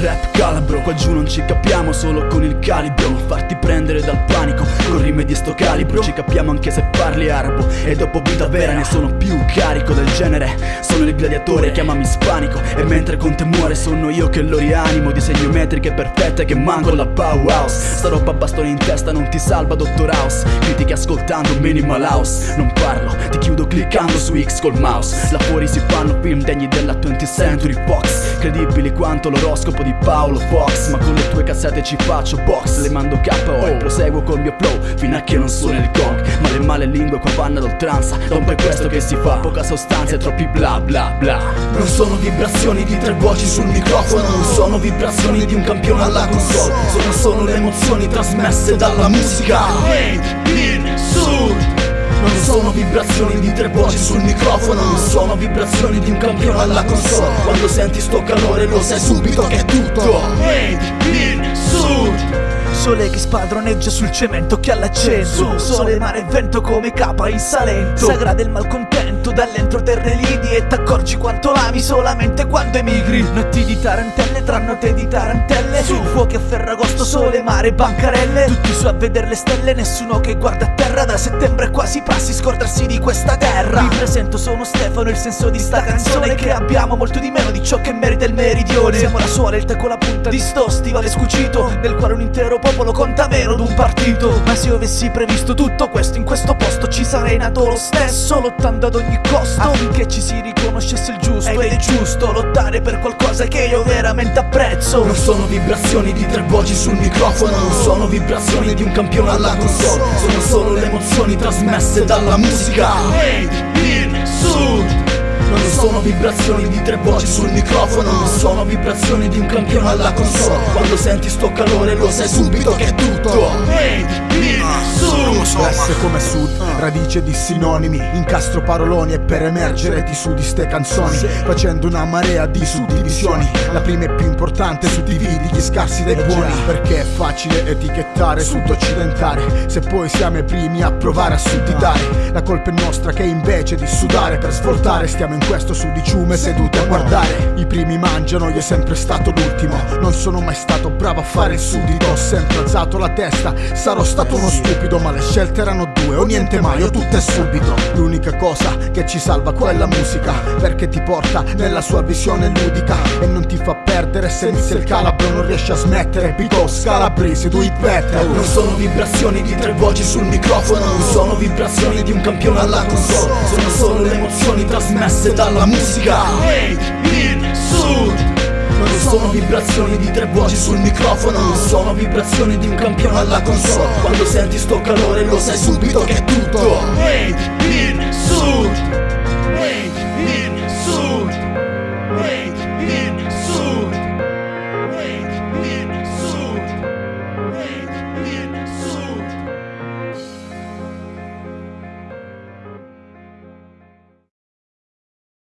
rap calabro Qua giù non ci capiamo solo con il calibro. Farti prendere dal panico con rime di sto calibro. Ci capiamo anche se parli arabo E dopo vita vera ne sono più carico del genere Sono il gladiatore, chiamami spanico. E mentre con te muore sono io che lo rianimo. Disegno metriche perfette che manco la powerhouse. Sta roba bastone in testa non ti salva Dottor House. Critiche ascoltando Minimal House. Non parlo, ti chiudo cliccando su X col mouse. Là fuori si fanno film degni della 20th Century Fox. Credibili quanto l'oroscopo di Paolo Fox. Ma con le tue cassette ci faccio box. Le mando KO e proseguo col mio flow Fino a che non suona il gong le male lingue qua vanno ad oltranza Non per questo che si fa Poca sostanza e troppi bla bla bla. Non sono vibrazioni di tre voci sul microfono Non sono vibrazioni di un campione alla console. Sono solo le emozioni trasmesse dalla musica. In Sud. Non sono vibrazioni di tre voci sul microfono Non sono vibrazioni di un campione alla console. Quando senti sto calore lo sai subito che è tutto. Made in Sud Sole che spadroneggia sul cemento che all'accento Sole, mare e vento come capa in salento. Sagra del malcontento dall'entroterre lidi E t'accorgi quanto l'ami solamente quando emigri. Notti di tarantelle tra note di tarantelle. Su fuochi a ferragosto, sole, mare, bancarelle. Tutti su a vedere le stelle, nessuno che guarda a terra. Da settembre quasi passi, scordarsi di questa terra. Vi presento, sono Stefano, il senso di sta canzone. Che abbiamo molto di meno di ciò che merita il meridione. Siamo la suola, il tecco, la punta di sto stivale scucito Nel quale un intero popolo conta meno d'un partito. Ma se io avessi previsto tutto questo in questo posto Ci sarei nato lo stesso lottando ad ogni costo. Affinché ci si riconoscesse il giusto. Ed è giusto lottare per qualcosa che io veramente apprezzo. Non sono vibrazioni di tre voci sul microfono. Non sono vibrazioni di un campione alla console. Sono solo le emozioni trasmesse dalla musica non sono vibrazioni di tre voci sul microfono Non sono vibrazioni di un campione alla console. Quando senti sto calore lo sai subito che è tutto. Made come sud, radice di sinonimi Incastro paroloni e per emergere ti sudi ste canzoni Facendo una marea di suddivisioni. La prima è più importante, suddividi gli scarsi dai buoni Perché è facile etichettare sud occidentale Se poi siamo i primi a provare a sudditare La colpa è nostra che invece di sudare per svoltare Stiamo in questo sudiciume seduti a guardare. I primi mangiano, io è sempre stato l'ultimo. Non sono mai stato bravo a fare il suddito Ho sempre alzato la testa, sarò stato uno stupido Ma le scelte erano due, o niente mai o tutto è subito. L'unica cosa che ci salva quella musica Perché ti porta nella sua visione ludica. E non ti fa perdere se inizia il calabro Non riesci a smettere. Because calabrese do it better Non sono vibrazioni di tre voci sul microfono. Non sono vibrazioni di un campione alla console. Sono solo le emozioni trasmesse dalla musica. In Sud. non sono vibrazioni di tre voci sul microfono. Sono vibrazioni di un campione alla console. Quando senti sto calore lo sai subito che è tutto. Made in Sud